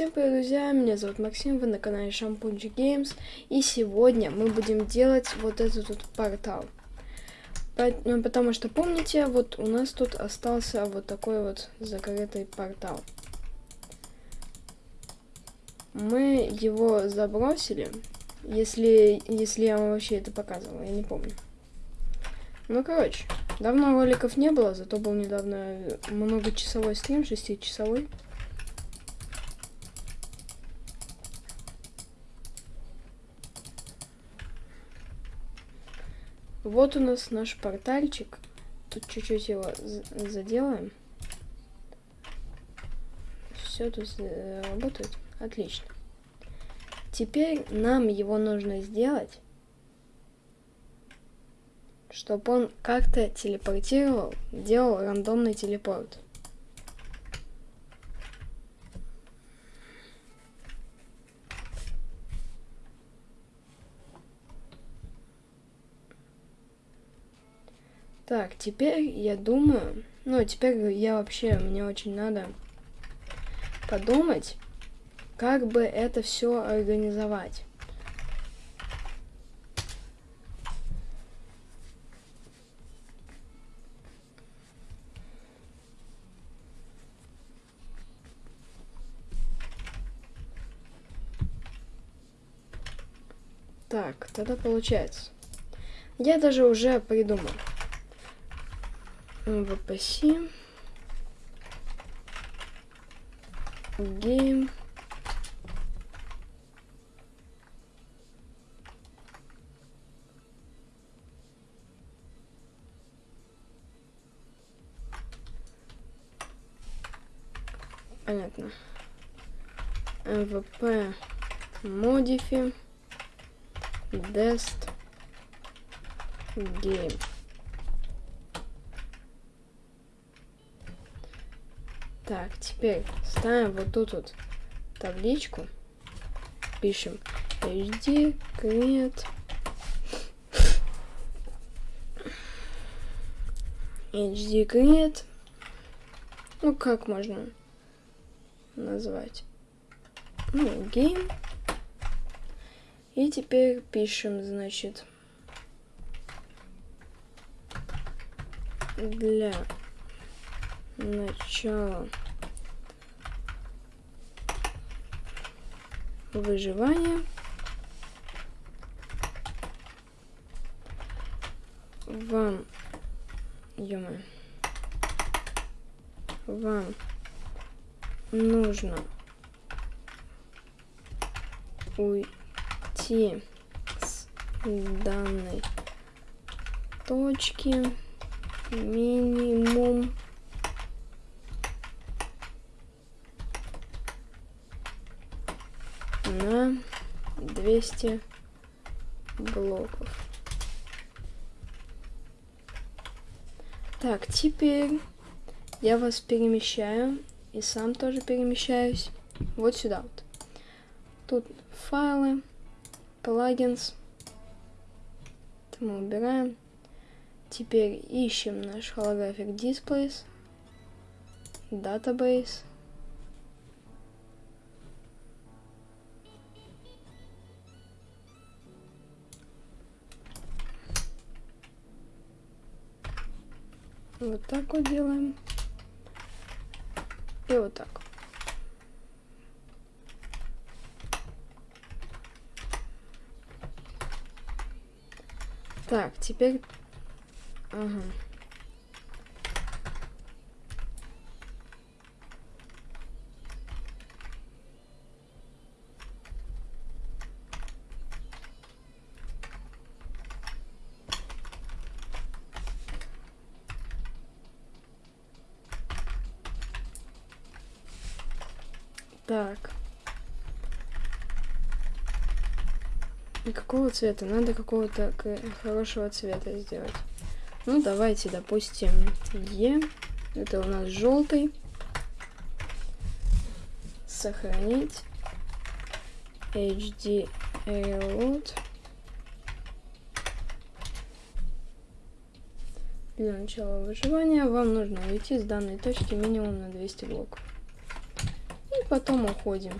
Всем привет, друзья, меня зовут Максим, вы на канале Шампунчик Games, и сегодня мы будем делать вот этот вот портал. Ну, потому что, помните, вот у нас тут остался вот такой вот закрытый портал. Мы его забросили, если, если я вам вообще это показывала, я не помню. Ну, короче, давно роликов не было, зато был недавно многочасовой стрим, шестичасовой. часовой Вот у нас наш портальчик. Тут чуть-чуть его заделаем. Все тут работает. Отлично. Теперь нам его нужно сделать, чтобы он как-то телепортировал, делал рандомный телепорт. Так, теперь я думаю... Ну, теперь я вообще... Мне очень надо подумать, как бы это все организовать. Так, тогда получается. Я даже уже придумал. VPC. Game. Понятно. МВП модифи Dest Game. Так, теперь ставим вот тут вот табличку. Пишем HD create HD create. Ну, как можно назвать? Ну, game. И теперь пишем, значит, для начало выживания. Вам, ё вам нужно уйти с данной точки минимум 200 блоков. Так, теперь я вас перемещаю и сам тоже перемещаюсь вот сюда вот. Тут файлы, плагинс. Это мы убираем. Теперь ищем наш holographic displays, database. Вот так вот делаем. И вот так. Так, теперь... Ага. Так. И какого цвета? Надо какого-то хорошего цвета сделать. Ну, давайте, допустим, Е. Это у нас желтый. Сохранить. HD Reload. Для начала выживания вам нужно уйти с данной точки минимум на 200 блоков. И потом уходим.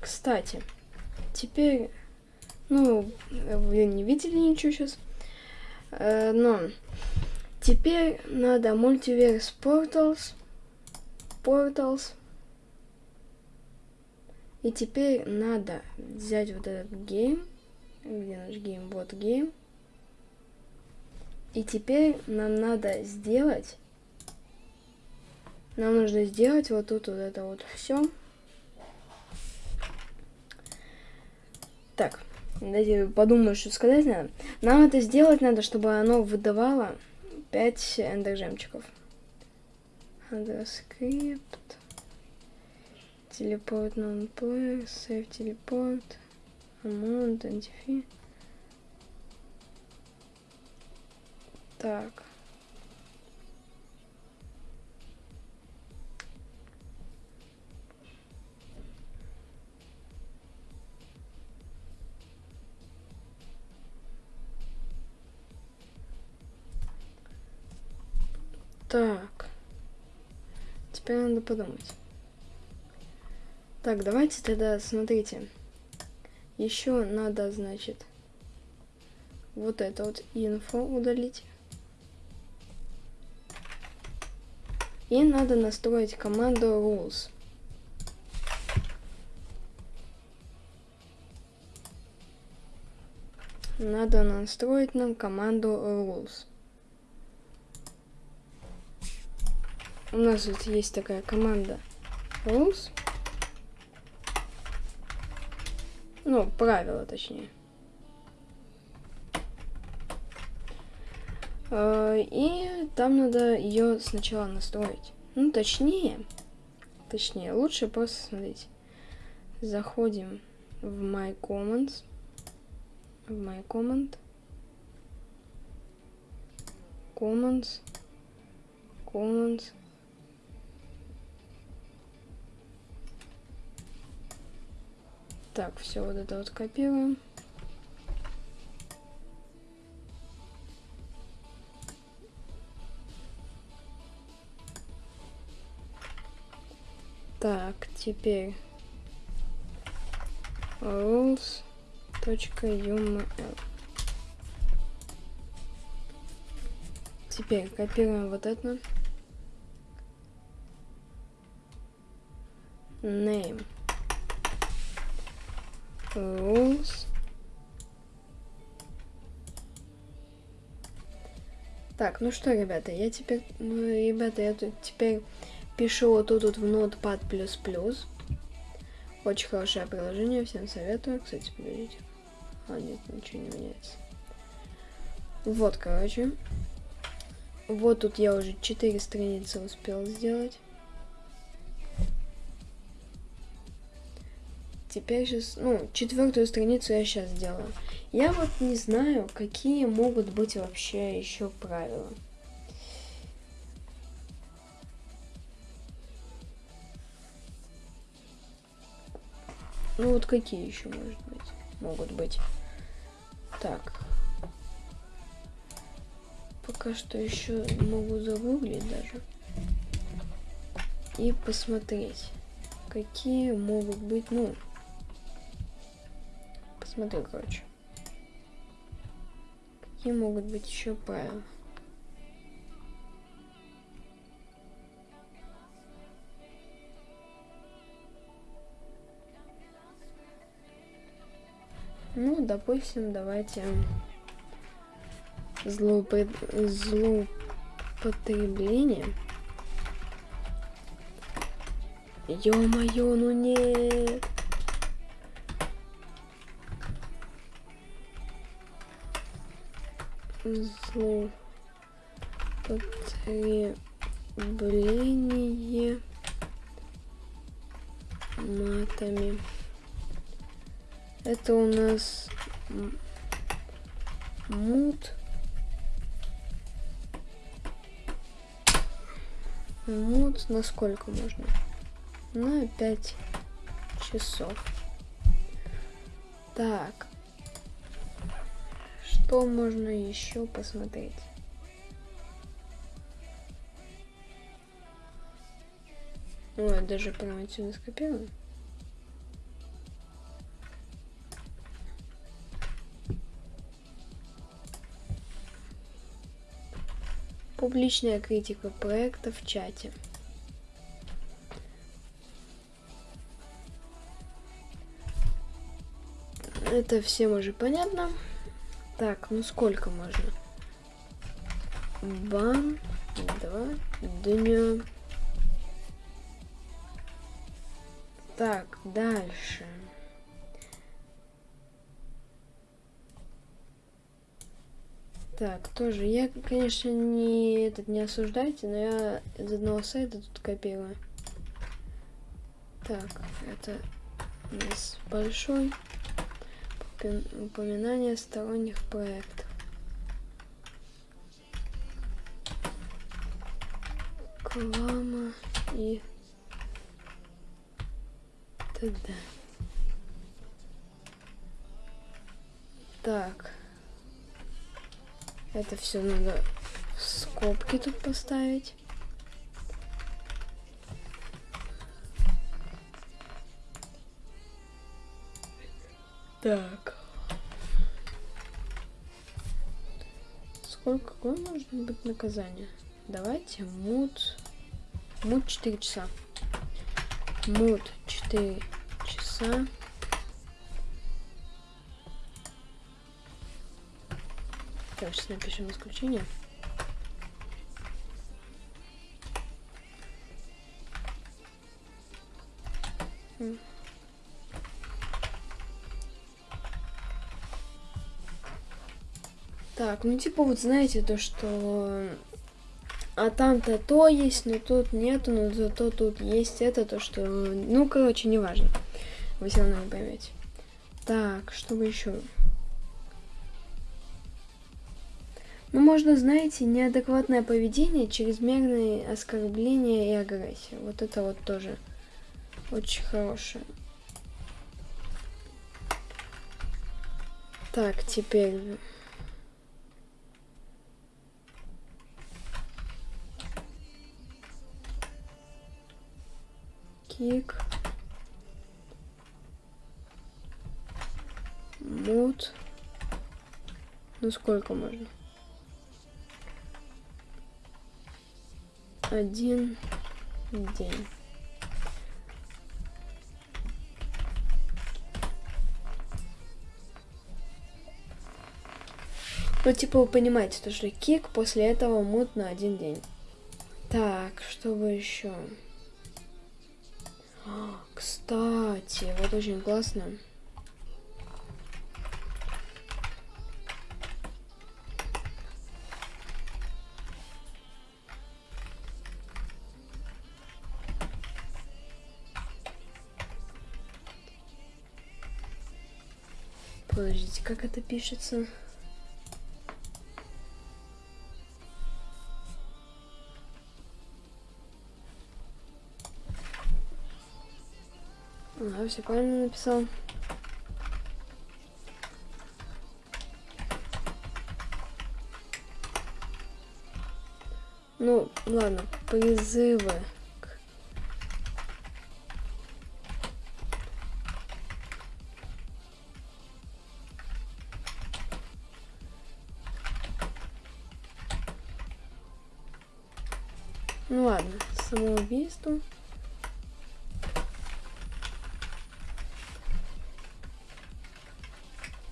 Кстати, теперь, ну, вы не видели ничего сейчас, э, но теперь надо Multiverse Portals, Portals, и теперь надо взять вот этот гейм, где наш game, вот game, и теперь нам надо сделать, нам нужно сделать вот тут вот это вот все. Так, дайте подумаю, что сказать надо. Нам это сделать надо, чтобы оно выдавало 5 эндержемчиков. Underscript. Телепорт non-player. Save телепорт. Amount. Identify. Так. Так. Теперь надо подумать. Так, давайте тогда, смотрите. Еще надо, значит, вот это вот инфо удалить. И надо настроить команду rules. Надо настроить нам команду rules. у нас вот есть такая команда rules. Ну, правила, точнее. И там надо ее сначала настроить. Ну, точнее, точнее, лучше просто смотрите. Заходим в My Comments. В My Comment. Comments. Comments. Так, все вот это вот копируем. Теперь rules.uml. Теперь копируем вот это. Name rules. Так, ну что, ребята, я теперь, ну, ребята, я тут теперь пишу вот тут вот в Notepad++. Очень хорошее приложение, всем советую. Кстати, подождите. А, нет, ничего не меняется. Вот, короче. Вот тут я уже 4 страницы успел сделать. теперь сейчас, ну, четвертую страницу я сейчас сделаю. Я вот не знаю, какие могут быть вообще еще правила. Ну вот какие еще может быть? Могут быть. Так. Пока что еще могу загуглить даже. И посмотреть, какие могут быть, ну, Смотри, короче. Какие могут быть еще правила? Ну, допустим, давайте злоупот... злоупотребление. Ё-моё, ну нет. злоупотребление матами. Это у нас мут. Мут на сколько можно? На 5 часов. Так, что можно еще посмотреть? Ой, даже прямо отсюда скопирую. Публичная критика проекта в чате. Это всем уже понятно. Так, ну сколько можно? Бан, два, дня. Так, дальше. Так, тоже, я, конечно, не этот не осуждайте, но я из одного сайта тут копирую. Так, это у нас большой упоминание сторонних проектов. Клама и т.д. Так. Это все надо в скобки тут поставить. Так. Сколько, какое может быть наказание? Давайте мут. Мут 4 часа. Мут 4 часа. Так, сейчас напишем исключение. Так, ну типа вот знаете то, что... А там-то то есть, но тут нету, но зато тут есть это, то что... Ну, короче, неважно. Вы все равно не поймете. Так, что бы еще? Ну, можно, знаете, неадекватное поведение, чрезмерные оскорбления и агрессия. Вот это вот тоже очень хорошее. Так, теперь... кик. Мод. Ну сколько можно? Один день. Ну, типа, вы понимаете, то, что кик после этого мут на один день. Так, что бы еще? Кстати, вот очень классно. Подождите, как это пишется? Ага, все правильно написал. Ну, ладно, призывы. Самоубийство.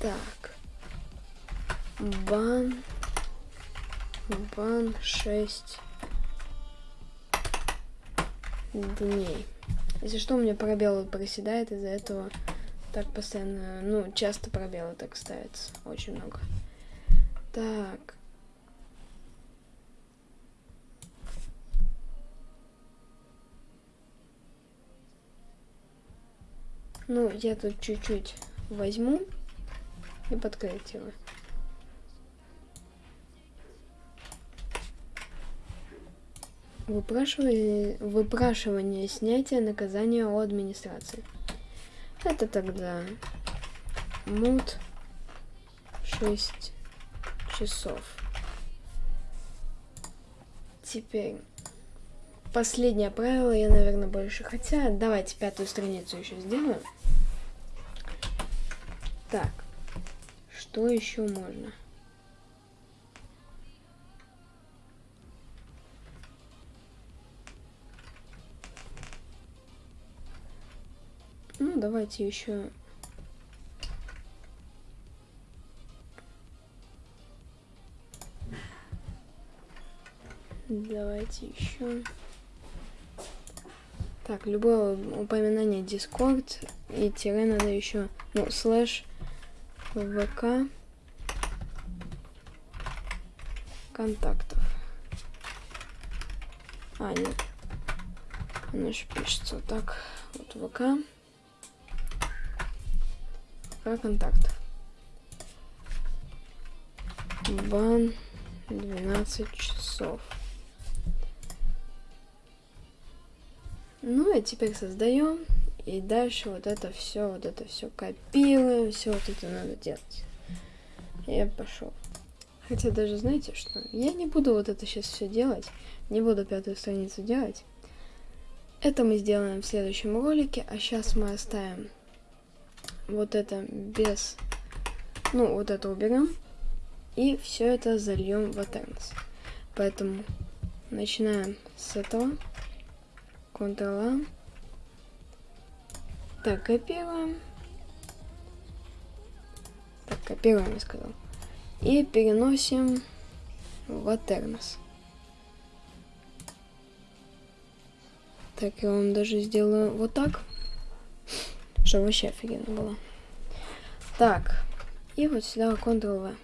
Так. Бан. Бан 6 дней. Если что, у меня пробел проседает, из-за этого так постоянно, ну, часто пробелы так ставятся. Очень много. Так. Ну, я тут чуть-чуть возьму и подкорректирую. Выпрашивание, выпрашивание снятия наказания у администрации. Это тогда мут 6 часов. Теперь последнее правило я, наверное, больше. Хотя, давайте пятую страницу еще сделаем. Так, что еще можно? Ну, давайте еще Давайте еще. Так, любое упоминание Discord и тире надо еще, ну, слэш ВК контактов. А, нет. Оно же пишется так. Вот ВК. ВК контактов. Бан 12 часов. Ну и теперь создаем. И дальше вот это все, вот это все копируем, все вот это надо делать. Я пошел. Хотя даже знаете что? Я не буду вот это сейчас все делать. Не буду пятую страницу делать. Это мы сделаем в следующем ролике. А сейчас мы оставим вот это без... Ну, вот это уберем. И все это зальем в Aternos. Поэтому начинаем с этого. Ctrl-A. Так, копируем. Так, копируем, я сказал. И переносим в Aternos. Так, я вам даже сделаю вот так. Чтобы вообще офигенно было. Так, и вот сюда Ctrl-V.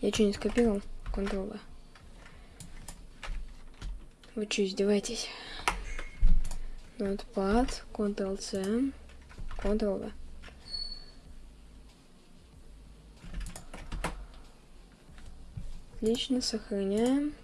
Я что, не скопировал? Ctrl-V. Вы что, издеваетесь? Notepad, Ctrl-C, Ctrl-V. Отлично, сохраняем.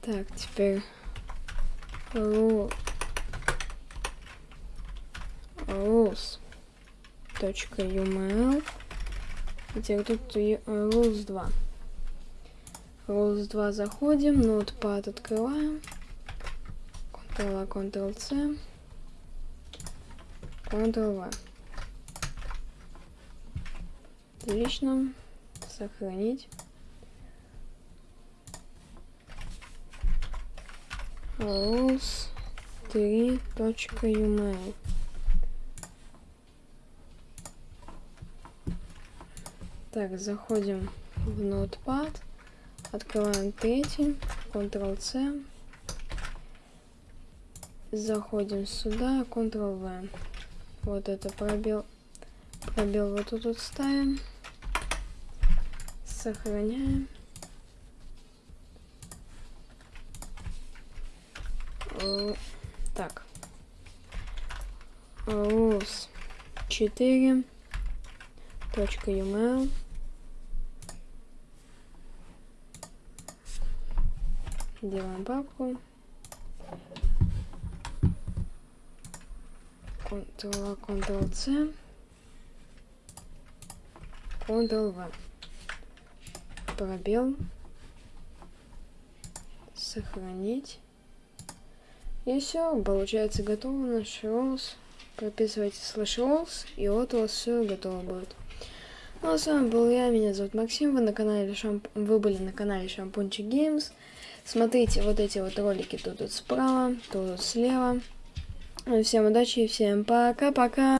Так, теперь rules. rules.uml. Теперь тут rules 2. Rules 2 заходим, Notepad открываем. Ctrl-A, Ctrl-C. Ctrl-V. Отлично. Сохранить. rules 3.uml. Так, заходим в Notepad, открываем третий, Ctrl-C, заходим сюда, Ctrl-V. Вот это пробел, пробел вот тут вот ставим, сохраняем. Так. Rules 4. Точка .email. Делаем папку. Ctrl-A, Ctrl-C. Ctrl-V. Пробел. Сохранить. И все, получается готово наш rules. Прописывайте слэш rules, и вот у вас все готово будет. Ну а с вами был я, меня зовут Максим, вы на канале Шамп... вы были на канале Шампунчик Games. Смотрите вот эти вот ролики тут, тут справа, тут, тут слева. Всем удачи и всем пока-пока.